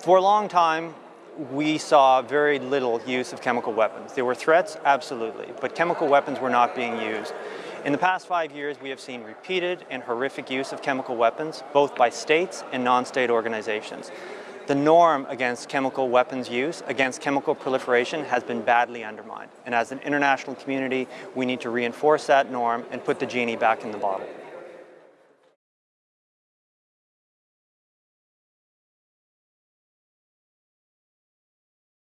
For a long time, we saw very little use of chemical weapons. There were threats, absolutely, but chemical weapons were not being used. In the past five years, we have seen repeated and horrific use of chemical weapons, both by states and non-state organizations. The norm against chemical weapons use, against chemical proliferation, has been badly undermined. And as an international community, we need to reinforce that norm and put the genie back in the bottle.